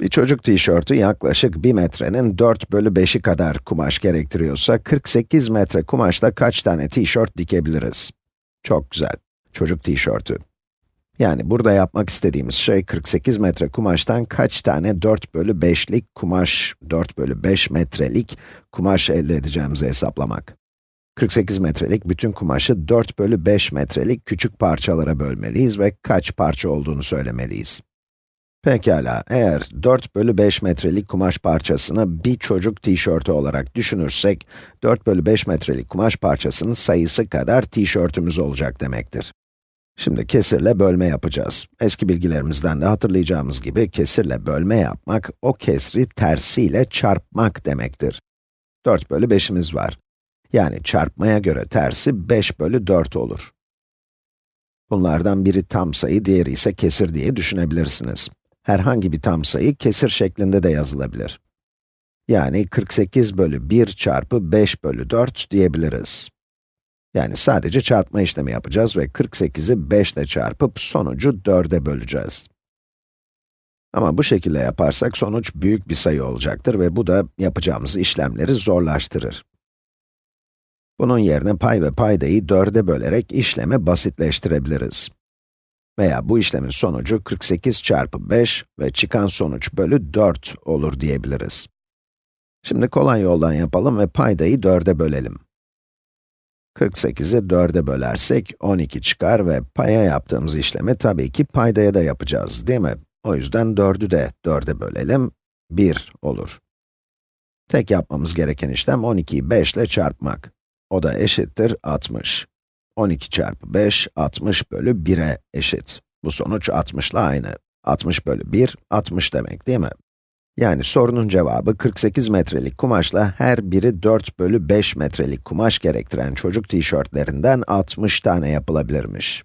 Bir çocuk tişörtü yaklaşık 1 metrenin 4 bölü 5'i kadar kumaş gerektiriyorsa, 48 metre kumaşla kaç tane tişört dikebiliriz? Çok güzel. Çocuk tişörtü. Yani burada yapmak istediğimiz şey, 48 metre kumaştan kaç tane 4 bölü 5'lik kumaş, 4 bölü 5 metrelik kumaş elde edeceğimizi hesaplamak. 48 metrelik bütün kumaşı 4 bölü 5 metrelik küçük parçalara bölmeliyiz ve kaç parça olduğunu söylemeliyiz. Pekala, eğer 4 bölü 5 metrelik kumaş parçasını bir çocuk tişörtü olarak düşünürsek, 4 bölü 5 metrelik kumaş parçasının sayısı kadar tişörtümüz olacak demektir. Şimdi kesirle bölme yapacağız. Eski bilgilerimizden de hatırlayacağımız gibi kesirle bölme yapmak, o kesri tersiyle çarpmak demektir. 4 bölü 5'imiz var. Yani çarpmaya göre tersi 5 bölü 4 olur. Bunlardan biri tam sayı, diğeri ise kesir diye düşünebilirsiniz. Herhangi bir tam sayı kesir şeklinde de yazılabilir. Yani 48 bölü 1 çarpı 5 bölü 4 diyebiliriz. Yani sadece çarpma işlemi yapacağız ve 48'i 5 ile çarpıp sonucu 4'e böleceğiz. Ama bu şekilde yaparsak sonuç büyük bir sayı olacaktır ve bu da yapacağımız işlemleri zorlaştırır. Bunun yerine pay ve paydayı 4'e bölerek işlemi basitleştirebiliriz. Veya bu işlemin sonucu 48 çarpı 5 ve çıkan sonuç bölü 4 olur diyebiliriz. Şimdi kolay yoldan yapalım ve paydayı 4'e bölelim. 48'i 4'e bölersek 12 çıkar ve paya yaptığımız işlemi tabii ki paydaya da yapacağız, değil mi? O yüzden 4'ü de 4'e bölelim, 1 olur. Tek yapmamız gereken işlem 12'yi 5 ile çarpmak. O da eşittir 60. 12 çarpı 5, 60 bölü 1'e eşit. Bu sonuç 60 ile aynı. 60 bölü 1, 60 demek değil mi? Yani sorunun cevabı 48 metrelik kumaşla her biri 4 bölü 5 metrelik kumaş gerektiren çocuk tişörtlerinden 60 tane yapılabilirmiş.